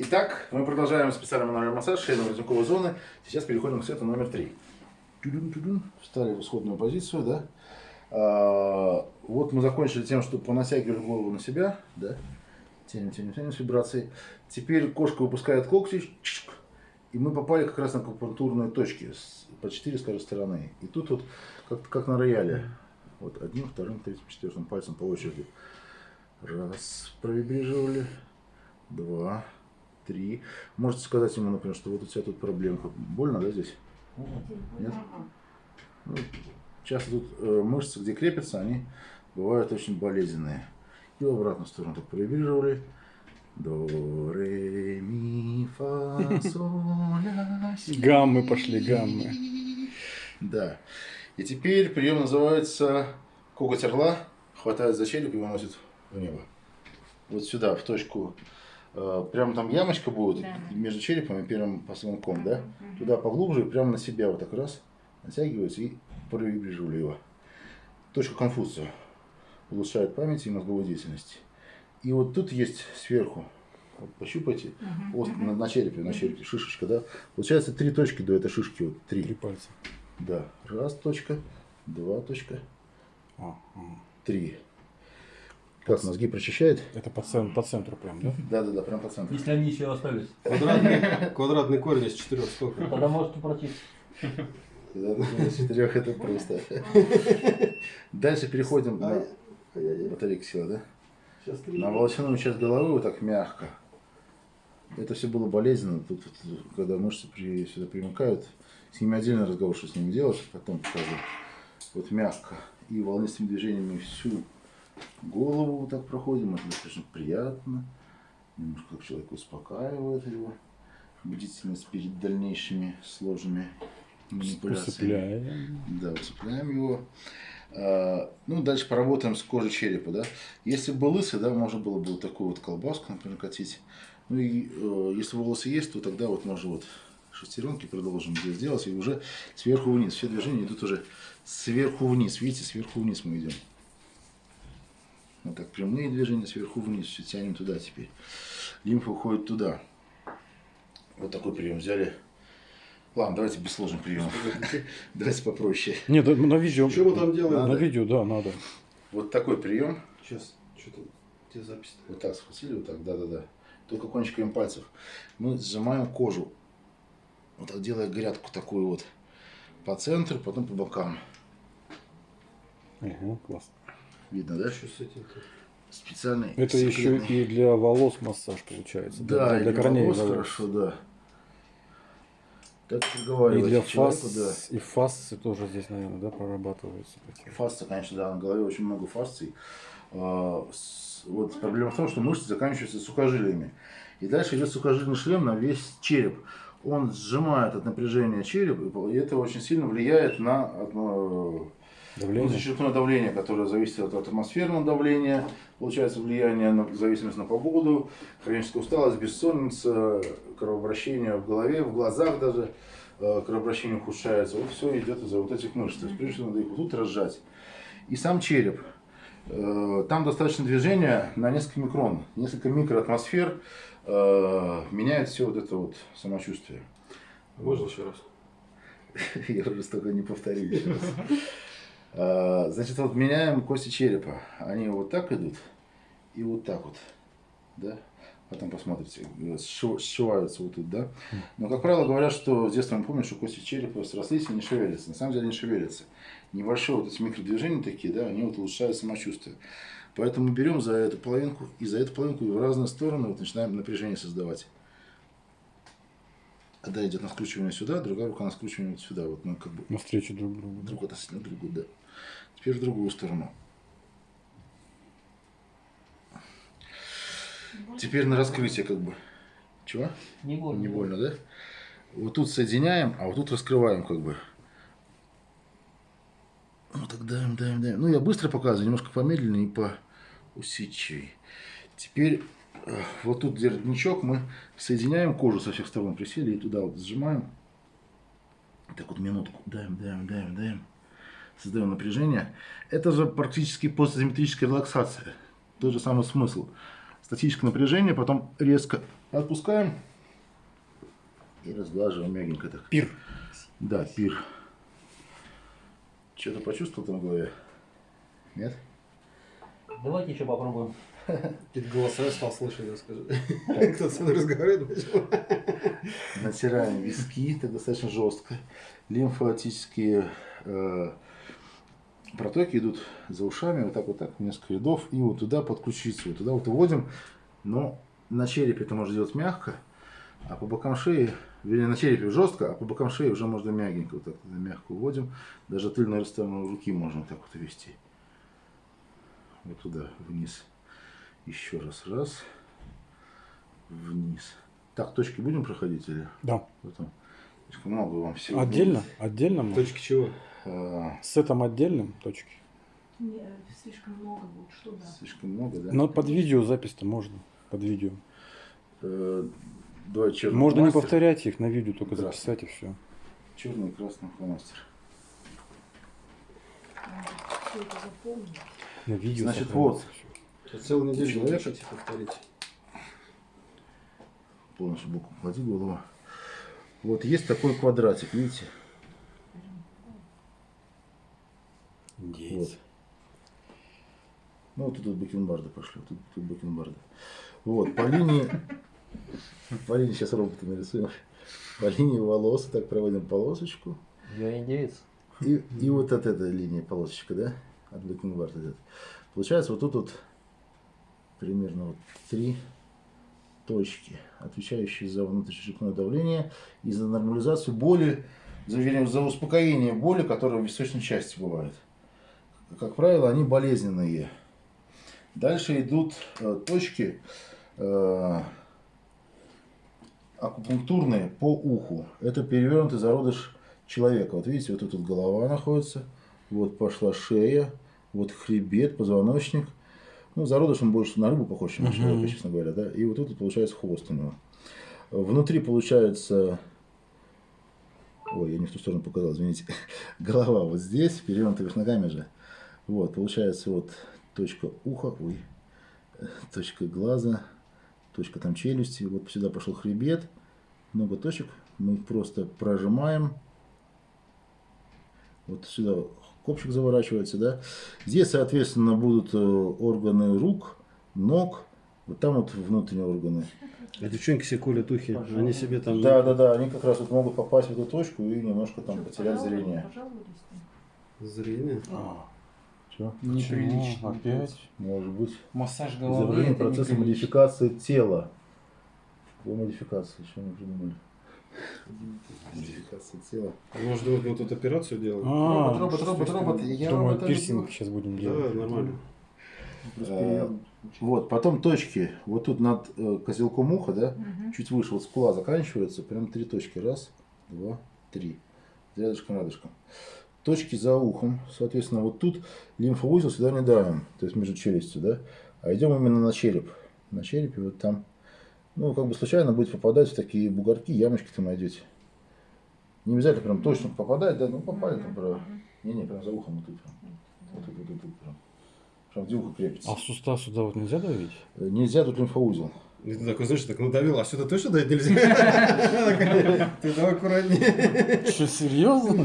Итак, мы продолжаем специальный мануальный массаж шейно-воротниковой зоны. Сейчас переходим к сету номер три. Тудун-тудун. Встали в исходную позицию, да. А, вот мы закончили тем, что понатягивали голову на себя, да. Тянем, тянем, тянем с вибрацией. Теперь кошка выпускает когти, и мы попали как раз на акупунктурные точки по четыре с каждой стороны. И тут вот как, как на рояле. Вот одним, вторым, третьим, четвертым пальцем по очереди. Раз, провибрировали. Два, три. Можете сказать ему, например, что вот у тебя тут проблемка. Больно, да, здесь? Нет? Ну, часто тут э, мышцы, где крепятся, они бывают очень болезненные. И в обратную сторону так провибрировали. До, ре, ми, фа, соль, ля, си. Гаммы пошли, гаммы. Да. И теперь прием называется коготь орла. Хватает за череп и выносит в небо. Вот сюда, в точку. Э, Прям там ямочка будет Да. между черепом и первым позвонком, да? Туда поглубже, и прямо на себя вот так раз натягивается и провибрировали его. Точка конфузия. Улучшает память и мозговую деятельность. И вот тут есть сверху, вот пощупайте, ост- на, на черепе, на черепе, шишечка, да? Получается три точки до этой шишки, вот три. Три пальца. Да. Раз точка, два точка, А, ага. три. Как мозги прочищает? Это по, цен- по центру прям, да? Да, да, да, прям по центру. Если они еще остались, Квадратный, квадратный корень из четырех сколько? тогда может да, да, четырех это просто. Дальше переходим на батарейка села, да? На волосяную часть головы вот так мягко. Это все было болезненно. Тут, когда мышцы при, сюда примыкают, с ними отдельный разговор, что с ними делать, потом покажу. Вот мягко. И волнистыми движениями всю голову вот так проходим. Это достаточно приятно. Немножко как человек успокаивает его. Бдительность перед дальнейшими сложными манипуляциями. Усыпляем. Да, усыпляем его. А, Ну, дальше поработаем с кожей черепа, да. Если бы лысый, да, можно было бы вот такую вот колбаску, например, катить. Ну и э, если волосы есть, то тогда вот можно вот шестеренки продолжим здесь делать. И уже сверху вниз. Все движения идут уже сверху вниз. Видите, сверху вниз мы идем. Вот так, прямые движения сверху вниз. Все тянем туда теперь. Лимфа уходит туда. Вот такой прием взяли. Ладно, давайте без сложных приемов. Давайте попроще. Нет, да, на видео. Что мы там делаем? На видео, да, надо. Вот такой прием. Сейчас, что-то, где запись? Вот так схватили, вот так, да-да-да. Только кончиками пальцев. Мы сжимаем кожу. Вот так делая грядку такую вот по центру, потом по бокам. Ага, классно. Видно, да? Что с этим-то? Специальный. Это еще секретный. и для волос массаж получается. Да, и для для корней волос волос. хорошо, да. Так И проговаривать для человеку, фас, да. и фасцы тоже здесь, наверное, да, прорабатываются. такие. Фасция, конечно, да, на голове очень много фасций. А, Вот проблема в том, что мышцы заканчиваются сухожилиями. И дальше идет сухожильный шлем на весь череп. Он сжимает от напряжения череп, и и это очень сильно влияет на одно- Давление. внутричерепное давление, которое зависит от атмосферного давления, получается влияние на зависимость на погоду, хроническая усталость, бессонница, кровообращение в голове, в глазах даже, э, кровообращение ухудшается. Вот все идет из-за вот этих мышц. То есть, прежде всего, надо их вот тут разжать. И сам череп. Э, Там достаточно движения на несколько микрон, несколько микроатмосфер э, меняет все вот это вот самочувствие. Можно еще раз? Я уже столько не повторю еще раз. А, Значит, вот меняем кости черепа. Они вот так идут и вот так вот. Да? Потом посмотрите, сшив- сшиваются вот тут, да? Но, как правило, говорят, что с детства мы помним, что кости черепа срослись и не шевелятся. На самом деле не шевелятся. Небольшие вот эти микродвижения такие, да, они вот улучшают самочувствие. Поэтому берем за эту половинку и за эту половинку и в разные стороны вот начинаем напряжение создавать. Одна идет на скручивание сюда, другая рука на скручивание вот сюда. Вот мы как бы Навстречу друг другу. да. друг относительно другу, да. Теперь в другую сторону. Теперь на раскрытие как бы. Чего? Не больно. Не больно, да? Вот тут соединяем, а вот тут раскрываем как бы. Вот так даем, даем, даем. Ну, я быстро показываю, немножко помедленнее и по усидчивее. Теперь вот тут где родничок, мы соединяем кожу со всех сторон, присели и туда вот сжимаем. Так вот минутку. Даем, даем, даем, даем. Создаем напряжение. Это же практически постсимметрическая релаксация. Тот же самый смысл. статическое напряжение, потом резко отпускаем и разглаживаем мягенько так. Пир. Да, пир. Что-то почувствовал там в голове? Нет? Давайте еще попробуем. Какие-то голоса я стал слышать, расскажи. Кто-то со мной разговаривает. Натираем виски, так достаточно жестко. Лимфатические э, протоки идут за ушами, вот так вот так, несколько рядов, и вот туда под ключицу, вот туда вот уводим. Но на черепе это можно делать мягко, а по бокам шеи, вернее на черепе жестко, а по бокам шеи уже можно мягенько, вот так вот мягко уводим. Даже тыльной сторону руки можно вот так вот вести. Вот туда, вниз. Еще раз, раз, вниз. Так, точки будем проходить или? Да. Потом. Слишком много вам всего. Отдельно? Отдельно? мы? Точки чего? А, С этим отдельным точки. Не, слишком много будет, что да. слишком много, да? Но под видео запись-то можно. Под видео. Э, Давай черный Можно не фломастер. повторять их на видео, только Здравствуй. записать и все. Черный и красный фломастер. Все это запомнить. На видео. Значит, вот. Я целую неделю Человек. хотите повторить. Полностью боком клади голову. Вот есть такой квадратик, видите? Есть. Ну, вот тут вот бакенбарды пошли, тут, тут бакенбарды. Вот, по линии... По линии сейчас робота нарисуем. По линии волос так проводим полосочку. Я индеец. И, и вот от этой линии полосочка, да? От бакенбарда идет. Получается вот тут вот примерно вот три точки, отвечающие за внутричерепное давление и за нормализацию боли, за, вернее, за успокоение боли, которая в височной части бывает. Как правило, они болезненные. Дальше идут э, точки э, акупунктурные по уху. Это перевернутый зародыш человека. Вот видите, вот тут вот голова находится, вот пошла шея, вот хребет, позвоночник. Ну, зародыш он больше на рыбу похож, чем на человека, честно говоря, да. И вот тут получается хвост у него. Внутри получается... Ой, я не в ту сторону показал, извините. Голова вот здесь, перевернутая вверх ногами же. Вот, получается вот точка уха, ой, точка глаза, точка там челюсти. Вот сюда пошел хребет, много точек. Мы их просто прожимаем. Вот сюда копчик заворачивается, да. Здесь, соответственно, будут э, органы рук, ног. Вот там вот внутренние органы. А девчонки себе колят ухи. Пожалуйста. Они себе там... Да, да, да. Они как раз вот могут попасть в эту точку и немножко там Что, потерять пожалуй- зрение. Пожалуйста. Зрение. Что? Неприлично. Опять? Может быть. Массаж головы. это процесса модификации тела. По модификации, что мы придумали? Тела. Может, думать, мы тут операцию делаем? А, робот, робот, робот. Я Думаю, робота пирсинг люблю. сейчас будем Да, делать. нормально. Э, Вот, потом точки. Вот тут над э, козелком уха, да, чуть выше, вот скула заканчивается, прям три точки. Раз, два, три. Рядышком, рядышком. Точки за ухом. Соответственно, вот тут лимфоузел сюда не давим, то есть между челюстью, да, а идем именно на череп. На черепе вот там, ну, как бы случайно будет попадать в такие бугорки, ямочки там найдете. Не обязательно прям точно попадать, да, ну попали там, прям. Не-не, прям за ухом вот тут. Прям. Вот тут, вот тут, вот прям. Прям где ухо крепится. А в сустав сюда вот нельзя давить? Э, Нельзя тут лимфоузел. И ты такой, знаешь, так надавил, а сюда точно дать нельзя? Ты давай аккуратнее. Что, серьезно?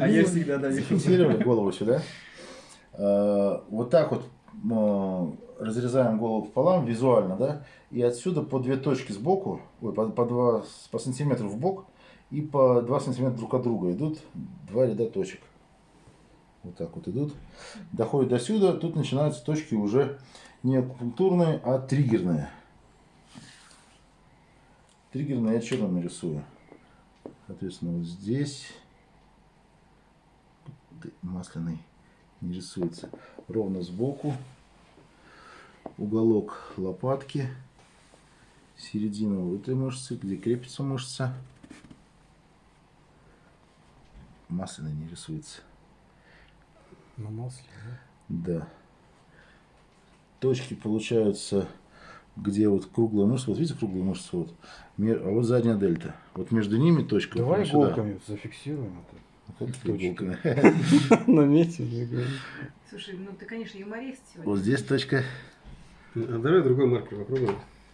А я всегда даю. Зафиксировали голову сюда. Э, Вот так вот разрезаем голову пополам визуально, да, и отсюда по две точки сбоку, ой, по, по, два, по сантиметру в бок и по 2 сантиметра друг от друга идут два ряда точек. Вот так вот идут. Доходят до сюда, тут начинаются точки уже не акупунктурные, а триггерные. Триггерные я черным нарисую. Соответственно, вот здесь масляный не рисуется. Ровно сбоку. Уголок лопатки. Середина вот этой мышцы, где крепится мышца. Масляный не рисуется. На масле, да? Да. Точки получаются, где вот круглая мышца. Вот видите круглую мышцу? Вот. А вот задняя дельта. Вот между ними точка. Давай вот сюда. иголками зафиксируем это. Наметим, я говорю. Слушай, ну ты, конечно, юморист сегодня. Вот здесь точка. А давай другой маркер попробуем.